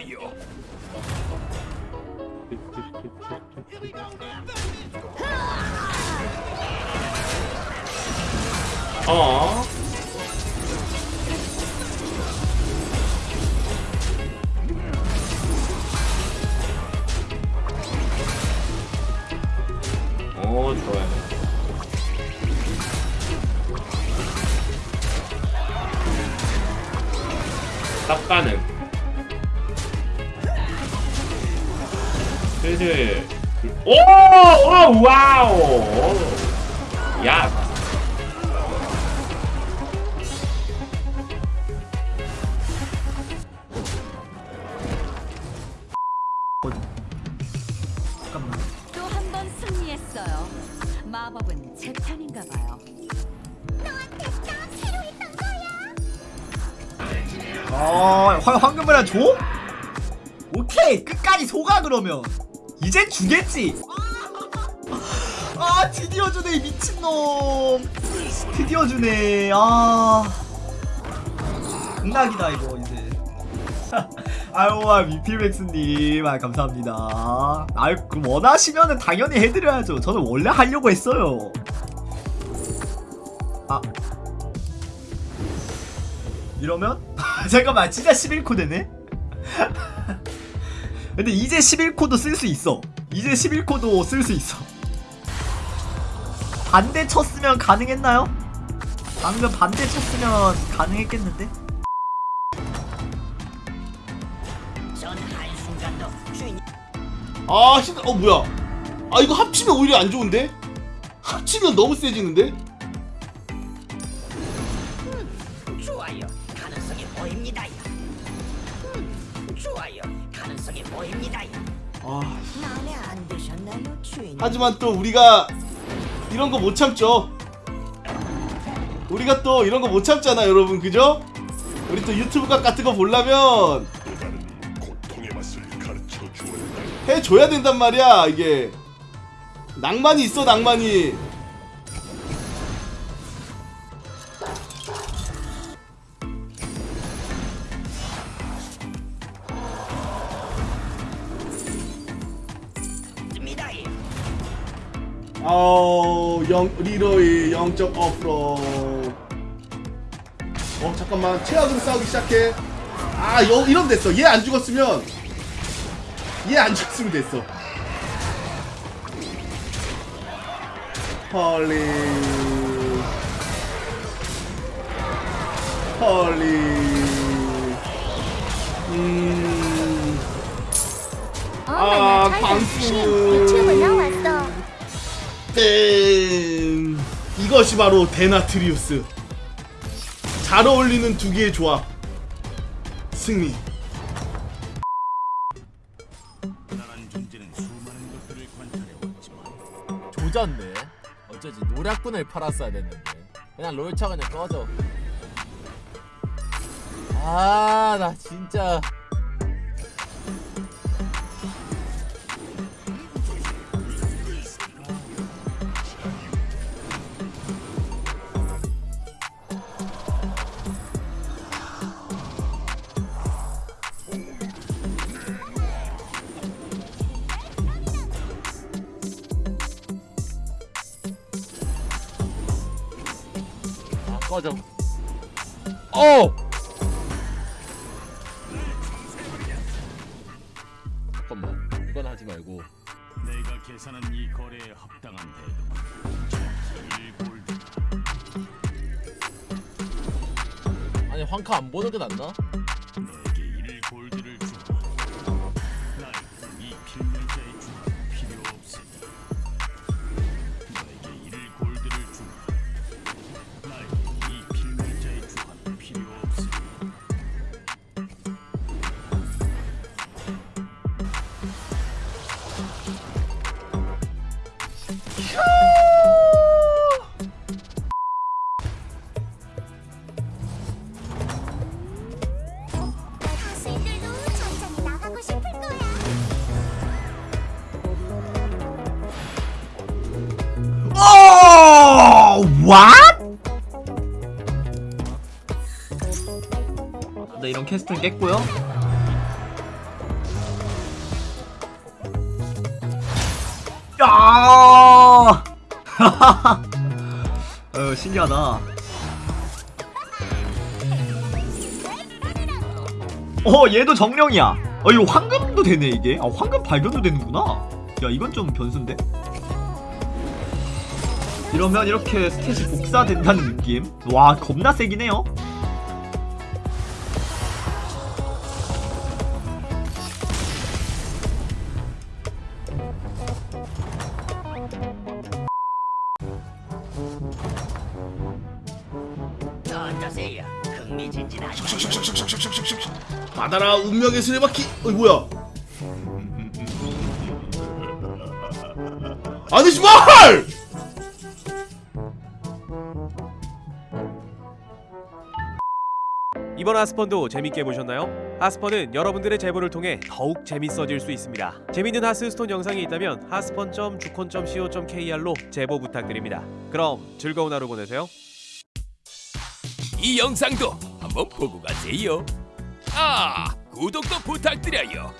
좋아요. 어 오, 좋아요. 딱 가능. 슬슬. 오! 오! 와우! 야! 또 한 번 승리했어요. 마법은 제 편인가 봐요. 어, 황, 황금을 줘? 오케이, 끝까지 속아 그러면. 이젠 주겠지. 아, 드디어 주네 이 미친놈. 드디어 주네. 아, 극락이다 이거 이제. 아유, 아, 미필맥스님, 아, 감사합니다. 아유, 그 원하시면은 당연히 해드려야죠. 저는 원래 하려고 했어요. 아, 이러면? 잠깐만 진짜 11코 되네? 근데 이제 11코도 쓸 수 있어 이제 11코도 쓸 수 있어 반대 쳤으면 가능했나요? 방금 반대 쳤으면 가능했겠는데? 아, 신, 어 뭐야? 아 이거 합치면 오히려 안 좋은데? 합치면 너무 세지는데? 아? 하지만 또 우리가 이런 거 못 참죠. 우리가 또 이런 거 못 참잖아, 여러분, 그죠? 우리 또 유튜브 각 같은 거 보려면 해줘야 된단 말이야, 이게. 낭만이 있어, 낭만이. 아우, 영, 리로이 0점 업로. 어, 잠깐만. 최악으로 싸우기 시작해. 아, 여, 이러면 됐어. 얘 안 죽었으면. 얘 안 죽었으면 됐어. 헐리. 헐리. 음. 아, 방수. 땡. 이것이 바로 데나트리우스. 잘 어울리는 두 개의 조합. 승리. 조졌네. 어쩌지 노략군을 팔았어야 됐는데. 그냥 롤차 그냥 꺼져. 아, 나 진짜. 꺼져. 어! 잠깐만. 이건 하지 말고. 내가 계산한 이 거래에 합당한 1골드 아니, 황카 안 보는 게 낫나? What? 나 이런 캐스팅 깼고요. 야! 어, 신기하다. 어 얘도 정령이야. 어 이거 황금도 되네 이게? 아 황금 발견도 되는구나. 야 이건 좀 변수인데? 이러면 이렇게 스탯이 복사된다는 느낌? 와, 겁나 세긴 해요. 어떠세요? 흥미진진하죠? 받아라 운명의 수레바퀴 어이 뭐야 아니 씨발 이번 하스펀도 재밌게 보셨나요? 하스펀은 여러분들의 제보를 통해 더욱 재밌어질 수 있습니다. 재밌는 하스스톤 영상이 있다면 하스펀.주콘.co.kr로 제보 부탁드립니다. 그럼 즐거운 하루 보내세요. 이 영상도 한번 보고 가세요. 아, 구독도 부탁드려요.